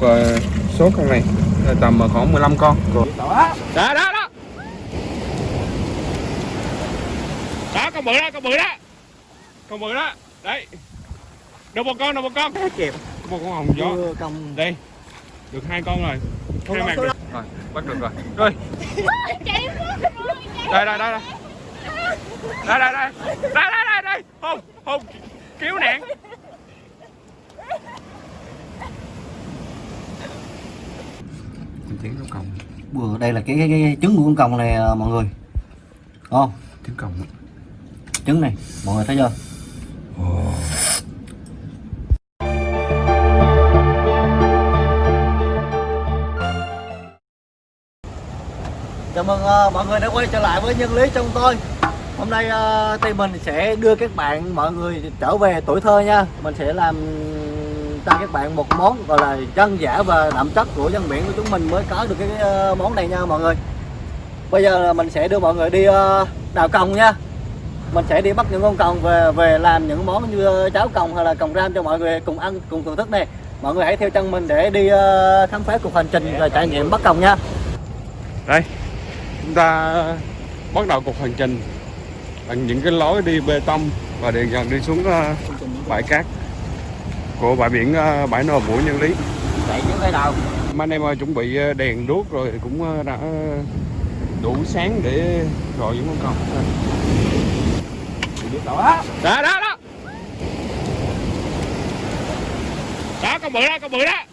một ờ, số con này. Tầm ờ, khoảng 15 con. Đó đó đó. Đó con bự đó con bự đó. Con bự đó. Đấy. Được một con được một con. Kịp một con hồng gió. Công đây. Được hai con rồi. Hai con mặt được rồi bắt được rồi. Rồi. Đây đây đây đây. Đây đây đây. Đây đây đây. Đây hùng hùng cứu nạn tiếng nó còng. Vừa đây là cái, cái, cái trứng của con còng này à, mọi người. Không? Tiếng còng trứng này mọi người thấy chưa? Chào mừng ờ, mọi người đã quay trở lại với nhân lý trong tôi. Hôm nay uh, thì mình sẽ đưa các bạn mọi người trở về tuổi thơ nha. Mình sẽ làm cho các bạn một món gọi là dân dã và đậm chất của dân biển của chúng mình mới có được cái ờ, món này nha mọi người. Bây giờ là mình sẽ đưa mọi người đi ờ, đào còng nha. Mình sẽ đi bắt những con còng về về làm những món như ờ, cháo còng hay là còng ram cho mọi người cùng ăn, cùng thưởng thức này Mọi người hãy theo chân mình để đi khám phá cuộc hành trình và trải nghiệm bắt còng nha. Đây, chúng ta bắt đầu cuộc hành trình bằng những cái lối đi bê tông và dần dần đi xuống bãi cát của bãi biển ờ, bãi nồi mũi nhân lý. Chạy những cái đầu mà anh em ơi chuẩn bị ờ, đèn đuốc rồi thì cũng ờ, đã đủ sáng để gọi những con còng đó đó đó đó. Đó con bự đó con bự đó.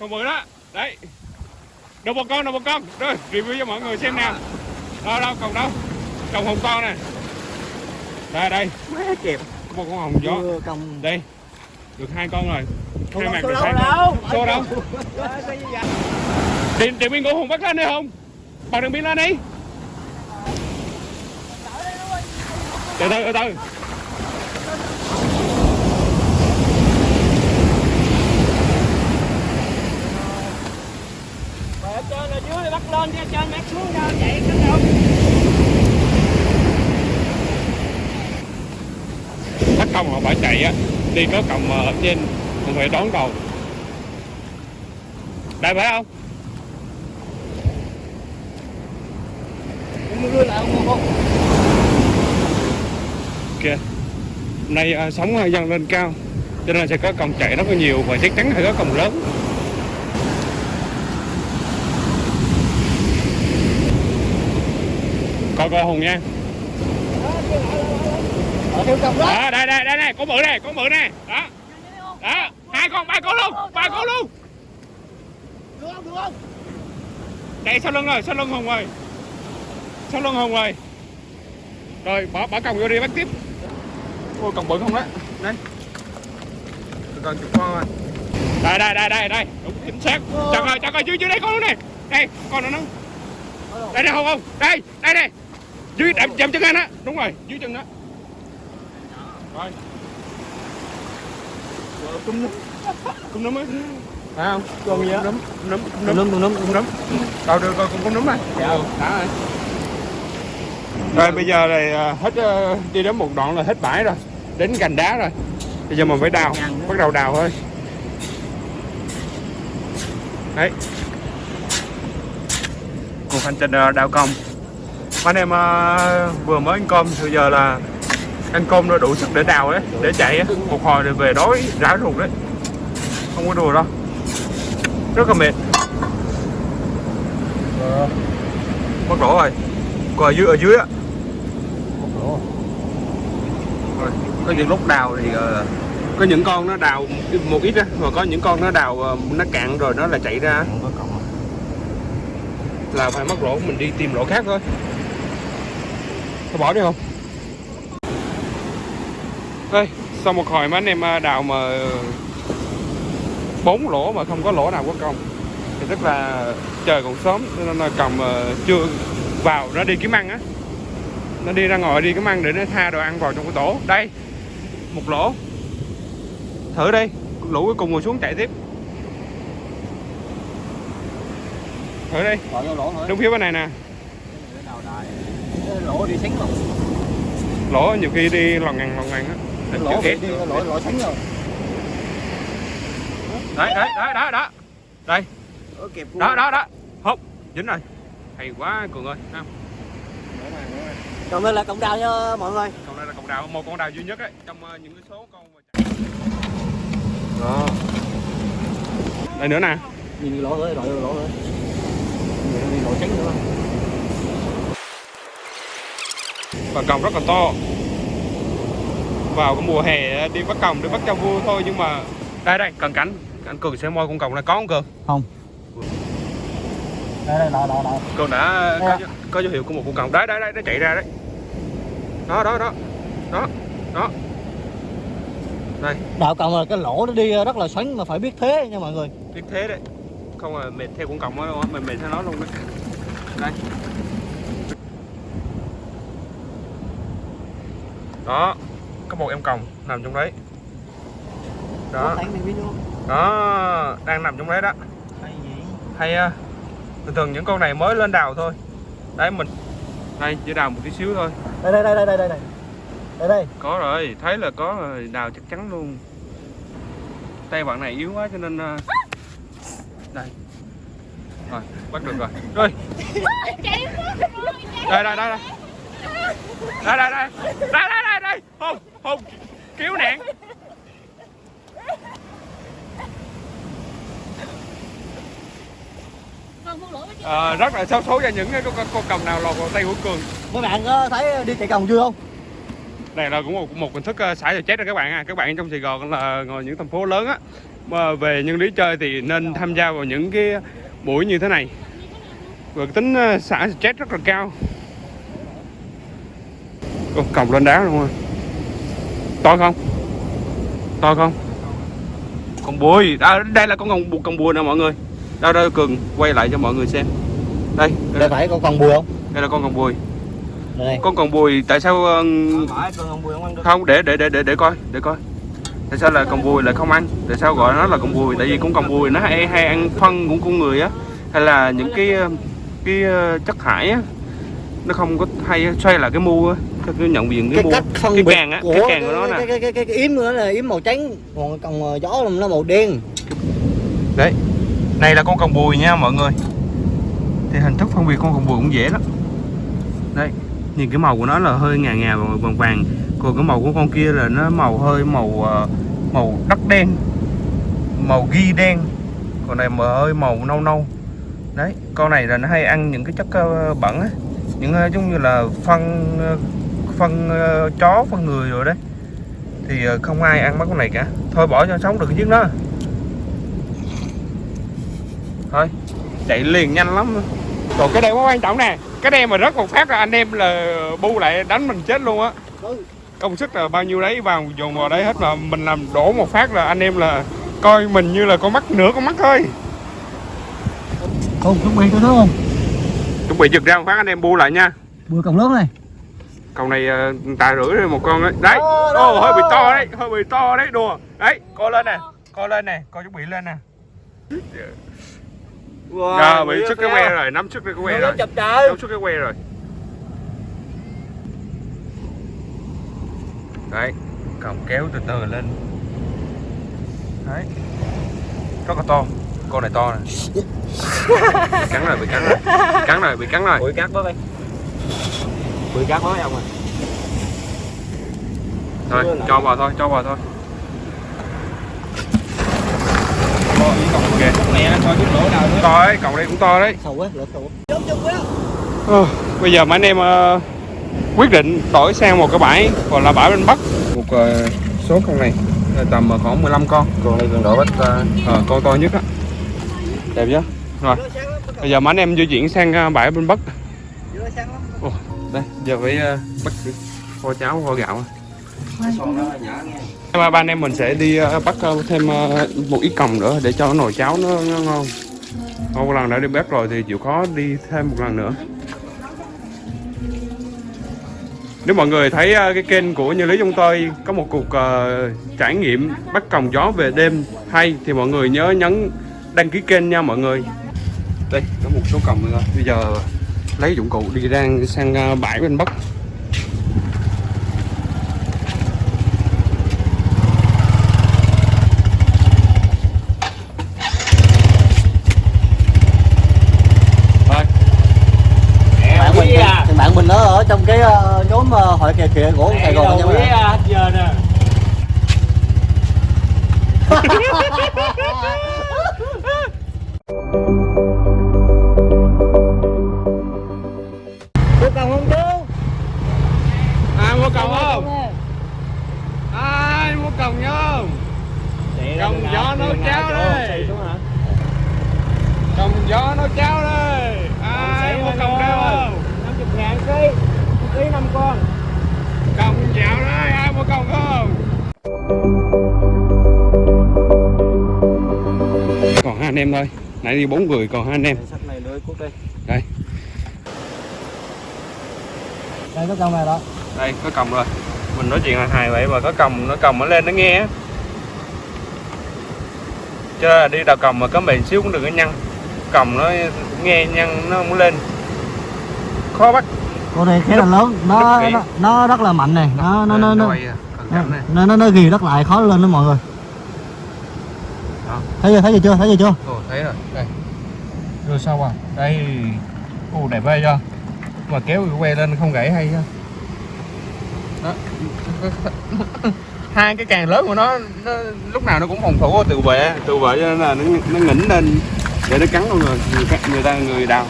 Con bự đó. Đấy. Được một con được một con. Rồi review cho mọi người xem nào. Đâu đâu còn đâu? Còn hồng con nè. Đây đây. Má kịp. Một con hồng gió. Đây được hai con rồi. Hai mặt được hai đâu con. số đâu? Điện điện biên của hùng bắt lên đi hùng bằng đường biên lên đi. Từ từ từ từ. Trên ở dưới bắt lên trên trên bắt xuống đâu chạy cái đâu bắt công họ phải chạy á đi có còng ở trên không phải đón đầu đây phải không? Lại kìa hôm nay à, sóng à, dâng lên cao cho nên sẽ có còng chạy rất là nhiều và chắc chắn phải có còng lớn. Coi coi hùng nha đó. Đó đây đây đây này có bự này có bự này đó. Đó hai con ba con luôn ba con luôn. Được không được không? Chạy sau lưng rồi sau lưng hùng rồi sau lưng hùng rồi rồi bỏ bỏ còng vô đi bắt tiếp. Ôi còng bự không đó đây còn chục con rồi đây đây đây đây đây. Đúng chính xác. Chặt rồi. chặt rồi dưới dưới đây con nữa này đây con nữa nó đây đây không không đây đây đây dưới đậm chậm chân anh á. Đúng rồi dưới chân đó rồi cung nấm cung nấm ấy phải không còn gì á nấm nấm tùm lum tùm lum nấm đâu được rồi con nấm này dạ đã rồi rồi bây giờ này à, hết à, đi đến một đoạn là hết bãi rồi. Đến gành đá rồi. Bây giờ mình phải đào. Bắt đầu đào thôi. Đấy. Cuộc hành trình à, đào công anh em vừa mới ăn cơm bây giờ là ăn cơm nó đủ sức để đào đấy để chạy á. Một hồi rồi về đói rã ruột đấy. Không có đùa đâu. Rất là mệt. Mất lỗ rồi. Còn ở dưới ở dưới á. Rồi, có những lúc đào thì ờ, có những con nó đào một ít á mà có những con nó đào ờ, nó cạn rồi nó là chạy ra là phải mất lỗ mình đi tìm lỗ khác thôi. Thôi bỏ đi không đây sau một hồi mấy anh em ờ, đào mà bốn lỗ mà không có lỗ nào có cong thì tức là trời còn sớm cho nên là còng ờ, chưa vào nó đi kiếm ăn á. Nó đi ra ngoài đi kiếm ăn để nó tha đồ ăn vào trong cái tổ. Đây một lỗ. Thử đi lũ cuối cùng ngồi xuống chạy tiếp. Thử đi. Đúng phía bên này nè. Lỗ đi lỗ nhiều khi đi lòn ngằn lòn ngằn á Định lỗ đi lỗ lỗ xính rồi. Đấy đấy đấy đó đó đây. Đó đó đó. Hốt dính rồi. Hay quá cường ơi Thấy không? Còn đây là cọng đào nha mọi người. con này là con đào một con đào duy nhất ấy trong ờ, những cái số con mà đó. Đây nữa nè. Nhìn lỗ rồi, lỗ rồi, lỗ rồi. Nhìn lỗ trắng nữa. và còng rất là to vào cái mùa hè đi bắt còng đi bắt cho vui thôi nhưng mà đây đây cần cảnh. Anh cường sẽ moi con còng này. Có không cường? Không. Đây đây, lỗ lỗ lỗ. cường đã có, có dấu hiệu của một con còng. Đấy đấy đấy nó chạy ra đấy. Đó đó đó. Đó đó. Đây. Đạo còng là cái lỗ nó đi rất là xoắn mà phải biết thế nha mọi người. biết thế đấy. Không là mệt theo con còng đó đâu mình mệt theo nó luôn đấy. Đây. Đó có một em còng nằm trong đấy. Đó. Thấy mình biết luôn. đó đang nằm trong đấy đó. Hay gì? hay á. Thường thường những con này mới lên đào thôi. Đấy mình đây chỉ đào một tí xíu thôi. Đây đây đây đây đây đây. Đây đây. đây. có rồi thấy là có rồi đào chắc chắn luôn. Tay bạn này yếu quá cho nên ờ, đây. Rồi bắt được rồi. Rồi. Đây đây đây đây. Đây đây đây. Đây đây đây đây hùng hùng cứu nạn. Ờ, rất là xấu số cho những cái con, con cầm nào lọt vào tay của cường. Mấy bạn có thấy đi chạy còng chưa không? này là cũng một một hình thức uh, xả stress rồi các bạn à các bạn trong Sài Gòn là ngồi những thành phố lớn á. Mà về nhân lý chơi thì nên tham gia vào những cái buổi như thế này. Và tính uh, xả stress rất là cao. Còng lên đá luôn rồi to không? To không? Con bùi. À, đây là con con con bùi nè mọi người. Đâu đâu cường quay lại cho mọi người xem. Đây đây, Đây phải con con bùi không? đây là con con bùi. Đây con còn bùi tại sao uh, con con bùi không ăn được. không để để để để để coi để coi. Tại sao là con bùi lại không ăn? Tại sao gọi nó là con bùi? Tại vì con con bùi nó hay hay ăn phân của con người á. Hay là những cái ờ, cái ờ, chất thải á. Nó không có hay xoay là cái mu á cái, cái nhận diện cái, cái cách phân cái càng á cái càng của nó cái, nè. cái, cái, cái, cái yếm nữa là yếm màu trắng còn còn gió là nó màu đen. Đấy này là con còn bùi nha mọi người. Thì hình thức phân biệt con còn bùi cũng dễ lắm. Đây nhìn cái màu của nó là hơi ngà ngà và vàng vàng. Còn cái màu của con kia là nó màu hơi màu ờ, màu đất đen màu ghi đen. Còn này mà hơi màu nâu nâu. Đấy con này là nó hay ăn những cái chất ờ, bẩn á. Những ờ, giống như là phân ờ, phân ờ, chó phân người rồi đấy. Thì ờ, không ai ăn mấy con này cả. Thôi bỏ cho sống được chiếc đó. Thôi. Chạy liền nhanh lắm. Còn cái đây quá quan trọng nè. Cái đây mà rớt một phát là anh em là bu lại đánh mình chết luôn á. Công sức là bao nhiêu đấy vào dồn vào đấy hết mà mình làm đổ một phát là anh em là coi mình như là con mắt nửa con mắt thôi. Không chuẩn bị tôi thấy không? Chuẩn bị giật ra một phát anh em bu lại nha. Bùi còng lớn này con này ờ, tài rưỡi rồi một con đấy đấy. Đó, đó, ô hơi bị to đấy hơi bị to đấy đùa. Đấy coi lên nè coi lên nè coi chuẩn bị lên nè. Wow, bị sức cái que rồi nắm sức cái que rồi. chập trời nắm sức cái que rồi. Đấy còng kéo từ từ lên. Đấy. Rất là to con này to nè. Cắn rồi bị cắn rồi. Cắn rồi bị cắn rồi. Bụi cắt với đây bụi cắt với ông à thôi cho vào thôi cho vào thôi. Nữa. To đấy cậu đây cũng to đấy. Ờ, bây giờ mấy anh em ờ, quyết định đổi sang một cái bãi gọi là bãi bên bắc. Một ờ, số con này tầm ờ, khoảng 15 con. Còn đây còn đổ bắt Ờ, con to nhất á. Đẹp chưa? Rồi bây giờ mấy anh em di chuyển sang bãi bên bắc. Ồ, đây giờ phải ờ, bắt kho cháo kho gạo. Ba ba anh em mình sẽ đi ờ, bắt ờ, thêm một ít còng nữa để cho nồi cháo nó, nó ngon. Một lần đã đi bếp rồi thì chịu khó đi thêm một lần nữa. Nếu mọi người thấy cái kênh của Như Lý chúng tôi có một cuộc uh, trải nghiệm bắt còng gió về đêm hay thì mọi người nhớ nhấn đăng ký kênh nha mọi người. Đây có một số còng nữa. Bây giờ lấy dụng cụ đi ra sang à, bãi bên bắc. Bạn mình nó ở trong cái ờ, nhóm ờ, hội kè kìa của Sài Gòn nha mấy giờ nè. còng không Còng gió nấu cháo đây. còng gió nó cháo đây. Ai mua còng đeo không 50 ngàn ký một ký 5 con. Còng dạo đây ai mua còng không? Còn hai anh em thôi. Nãy đi bốn người còn hai anh em. Sách này lưới cút đi đây. Đây có con này đó. Đây có còng rồi mình nói chuyện là hài vậy mà có còng nó còng nó lên nó nghe á. Chứ là đi đào còng mà có bền xíu cũng đừng có nhăn. Còng nó nghe nhăn nó không lên. Khó bắt. Con này khá là lớn. Nó, nó nó rất là mạnh này. Nó nó nó nó quay à, nó nó, nó ghi đất lại khó lên đó mọi người. Đó. thấy chưa thấy gì chưa thấy gì chưa? Ồ, thấy rồi. Đây. Rồi sao à? Đây. Ồ, đẹp ghê chưa? Mà kéo que lên không gãy hay chưa? Đó hai cái càng lớn của nó, nó lúc nào nó cũng phòng thủ tự vệ tự vệ cho nên là nó, nó ngỉnh lên để nó cắn con người người, ta- người ta người đào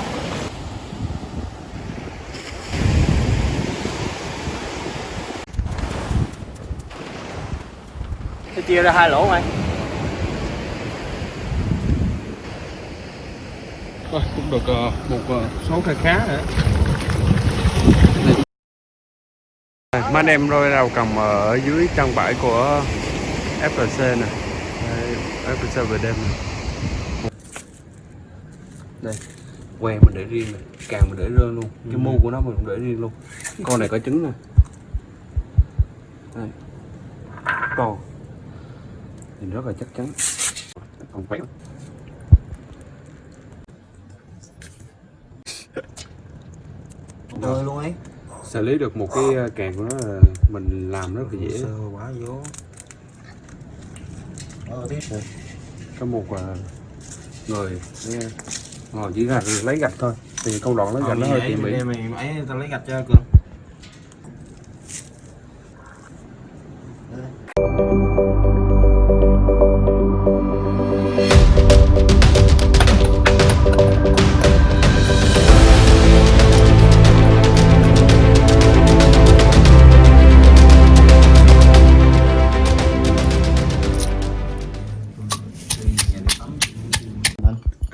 Tôi chia ra hai lỗ mày Thôi, cũng được ờ, một ờ, số khá khá rồi Mấy anh em rồi đầu cầm ở dưới chân bãi của FLC nè. Đây, FLC về đêm nè. Đây, que mình để riêng nè, càng mình để riêng luôn. Cái mu của nó mình cũng để riêng luôn. Con này có trứng nè. Đây. Con Nhìn rất là chắc chắn. Còn khỏe rồi luôn ấy xử lý được một cái ờ, càng của nó là mình làm rất là dễ. Sơ quá vô. Ờ tiếp rồi có một ờ, người ngồi chỉ là lấy gạch thôi. Thì công đoạn lấy gạch nó hơi tỉ mỉ mày ấy tao lấy gạch cho cường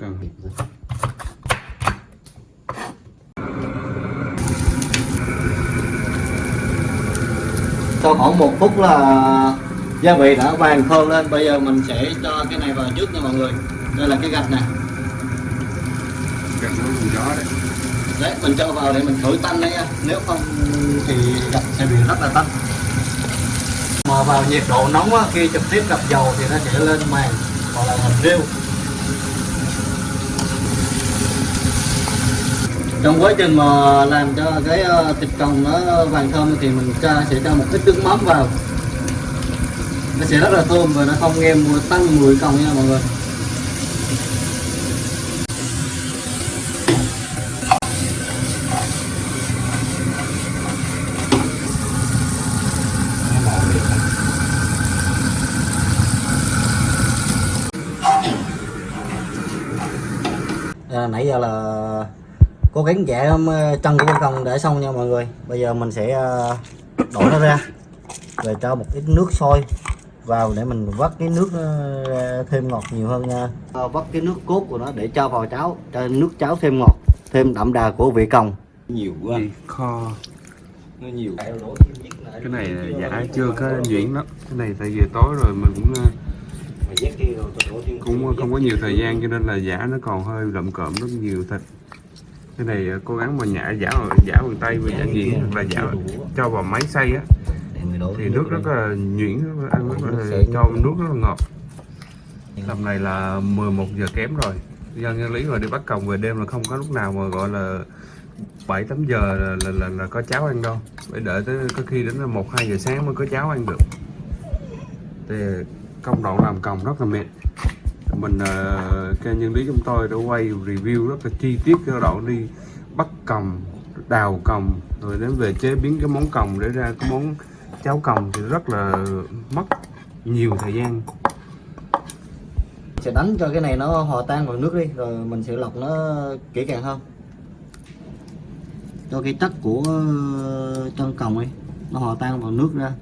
cần sau khoảng một phút là gia vị đã vàng thơm lên. Bây giờ mình sẽ cho cái này vào trước nha mọi người. Đây là cái gạch nè. Gạch nó gió đấy. Đấy mình cho vào để mình thổi tanh đấy nha. Nếu không thì gạch sẽ bị rất là tanh. Mà vào nhiệt độ nóng á, khi trực tiếp gặp dầu thì nó sẽ lên màng hoặc là hình riêu trong quá trình mà làm cho cái ờ, thịt còng nó vàng thơm thì mình cho sẽ cho một ít nước mắm vào. Nó sẽ rất là thơm và nó không nghe mùi tăng mùi còng nha mọi người. À, nãy giờ là cố gắng vẽ ờ, chân của con còng để xong nha mọi người. Bây giờ mình sẽ ờ, đổ nó ra. Rồi cho một ít nước sôi vào để mình vắt cái nước ra thêm ngọt nhiều hơn nha. Ờ, vắt cái nước cốt của nó để cho vào cháo cho nước cháo thêm ngọt thêm đậm đà của vị còng nhiều quá. Kho. Nó nhiều. Cái này giả chưa có nhuyễn lắm. Cái này tại vì tối rồi mình cũng ờ, cũng không có nhiều thời gian cho nên là giả nó còn hơi lậm cộm rất nhiều thịt cái này ờ, cố gắng mà nhả giả giả bằng tay và giả gì là giả cho vào máy xay á. Thì nước rất là nhuyễn ăn rất là cho nước rất là ngọt. Tầm này là 11 giờ kém rồi. Dân nhân lý mà đi bắt còng về đêm là không có lúc nào mà gọi là 7 8 giờ là, là, là, là có cháo ăn đâu. Phải đợi tới có khi đến 1 2 giờ sáng mới có cháo ăn được. Thì công đoạn làm còng rất là mệt mình ờ, uh, kênh nhân lý chúng tôi đã quay review rất là chi tiết cái đoạn đi bắt còng đào còng rồi đến về chế biến cái món còng để ra cái món cháo còng thì rất là mất nhiều thời gian. Sẽ đánh cho cái này nó hòa tan vào nước đi rồi mình sẽ lọc nó kỹ càng hơn. Cho cái chất của ờ, chân còng ấy nó hòa tan vào nước ra.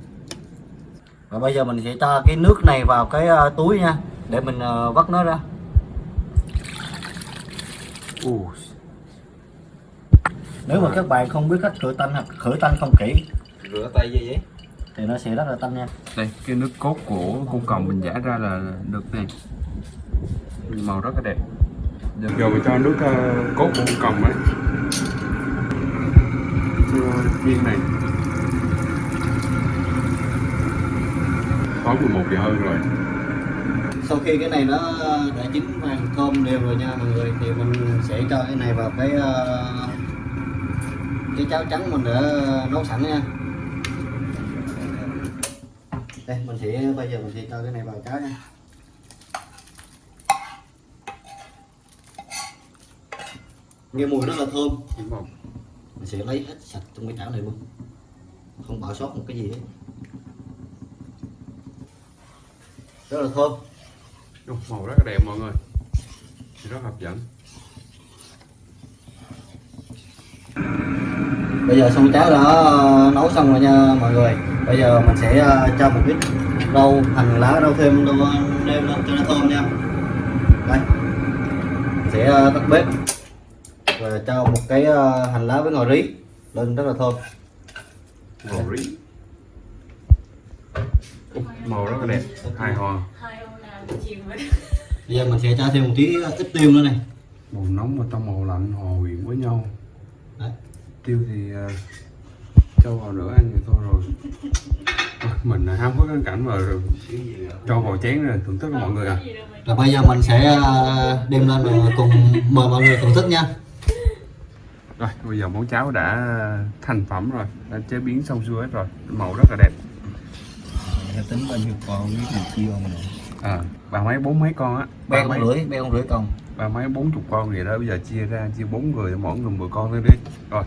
Và bây giờ mình sẽ cho cái nước này vào cái ờ, túi nha để mình ờ, vắt nó ra. Ồ, nếu mà các bạn không biết cách khử tanh hoặc khử tanh không kỹ Rửa tay gì vậy? thì nó sẽ rất là tanh nha. Đây cái nước cốt của con còng mình giả ra là được nè màu rất là đẹp. Giờ mình cho nước ờ, cốt của con còng ấy. Cho viên này. Tối 11 giờ hơn rồi sau khi cái này nó đã chín vàng thơm đều rồi nha mọi người thì mình sẽ cho cái này vào cái ờ, cái cháo trắng mình đã nấu sẵn nha. Đây mình sẽ bây giờ mình sẽ cho cái này vào cháo nha. Nghe mùi rất là thơm. Mình sẽ lấy hết sạch trong cái chảo này luôn. Không bỏ sót một cái gì hết. Rất là thơm màu rất là đẹp mọi người. Rất hấp dẫn. Bây giờ xong cháo đã ờ, nấu xong rồi nha mọi người. Bây giờ mình sẽ ờ, cho một ít rau hành lá rau thêm rau nêm lên cho nó thơm nha. Đây. Mình sẽ ờ, tắt bếp. Và cho một cái ờ, hành lá với ngò rí lên rất là thơm. Màu rí. Màu rất là đẹp. Hài hòa bây giờ mình sẽ cho thêm một tí ít tiêu nữa này. Màu nóng và trong màu lạnh hòa quyện với nhau. Đấy. tiêu thì uh, cho vào nữa ăn thì thôi rồi. Mình là háo hức cái cảnh mà rồi cho vào chén rồi thưởng thức mọi người à. Rồi bây giờ mình sẽ ờ, đem lên và cùng mời mọi người thưởng thức nha. Rồi bây giờ món cháo đã thành phẩm rồi đã chế biến xong xuôi hết rồi. Màu rất là đẹp. Tính bao nhiêu con biết chia không à ba mấy bốn mấy con á. Ba mấy con rưỡi be con rưỡi còn ba mấy bốn chục con vậy đó bây giờ chia ra chia bốn người mỗi người 10 con lên đi. Rồi.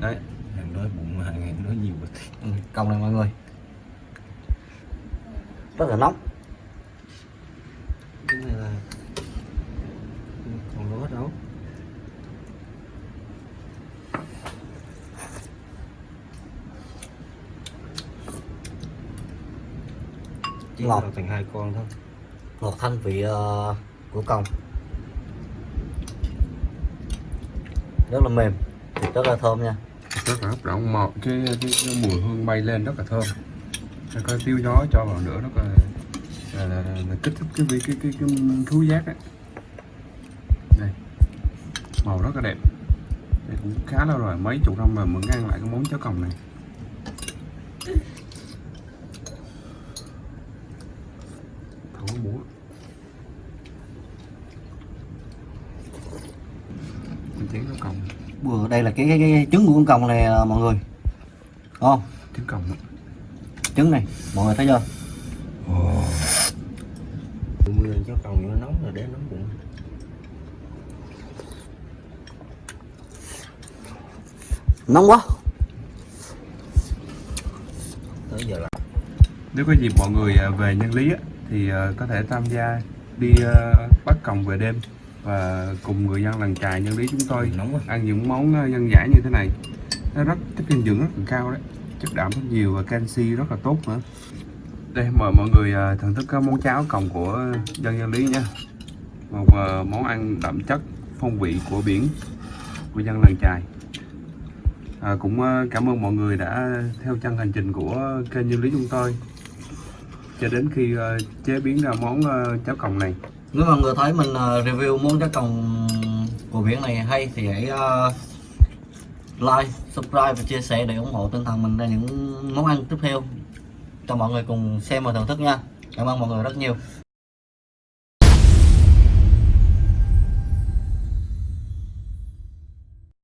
Đấy. Hàng nói bụng hàng hàng nói nhiều ừ, cộng này mọi người. Rất là nóng. Cái này là Còn lúa đâu Chỉ Ngọt. thành hai con thôi. Ngọt thanh vị ờ, của cong rất là mềm thịt rất là thơm nha. Rất là hấp dẫn màu cái, cái, cái mùi hương bay lên rất là thơm. Rồi có tiêu gió cho vào nữa rất là là, là, là, là kích thích cái cái cái cái, cái thú giác ấy. Đây. Màu rất là đẹp. Đây cũng khá lâu rồi mấy chục năm mà mới ăn lại cái món cháo còng này chén cháo còng Vừa đây là cái, cái, cái trứng của con còng này à, mọi người. Không? Cháo còng trứng này mọi người thấy chưa? Mưa lên cho còn nó nóng rồi để nóng bụng. Nóng quá. Tới giờ là nếu có dịp mọi người à, về nhân lý á, thì à, có thể tham gia đi bắt còng về đêm và cùng người dân làng chài nhân lý chúng tôi quá. ăn những món à, dân dã như thế này. Nó rất chất dinh dưỡng rất là cao đấy. Chất đạm rất nhiều và canxi rất là tốt nữa. Đây mời mọi người à, thưởng thức món cháo còng của dân nhân lý nha. Một à, món ăn đậm chất phong vị của biển của dân làng chài à, cũng cảm ơn mọi người đã theo chân hành trình của kênh nhân lý chúng tôi cho đến khi chế biến ra món cháo còng này nếu mà người thấy mình ờ, review món cá còng của biển này hay thì hãy ờ, like, subscribe và chia sẻ để ủng hộ tinh thần mình ra những món ăn tiếp theo cho mọi người cùng xem và thưởng thức nha. Cảm ơn mọi người rất nhiều.